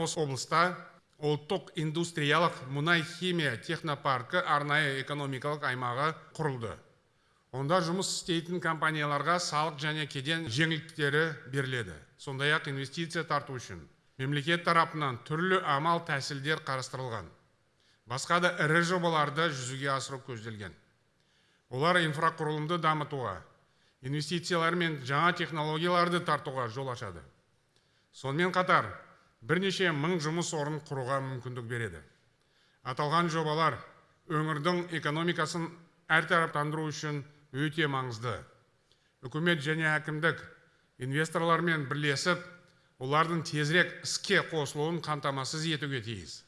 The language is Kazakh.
осы облыста ұлттық индустриялық мұнай химия технопаркі арнайы экономикалық аймағы құрылды. Онда жұмыс істейтін компанияларға салық және кеден жеңілдіктері беріледі. Сондай ақ инвестиция тарту үшін мемлекет тарапынан түрлі амал тәсілдер қарастырылған. Басқа да ірі жобаларды жүзеге асыру көзделген. Олар инфрақұрылымды дамытуға инвестициялар мен жаңа технологияларды тартуға жол ашады. Сонымен қатар бірнеше мың жұмыс орнын құруға мүмкіндік береді. Аталған жобалар өңірдің экономикасын әртараптандыру үшін өте маңызды. Үкімет және әкімдік инвесторлармен бірлесіп олардың тезірек іске қосылуын қамтамасыз етуге тиіс.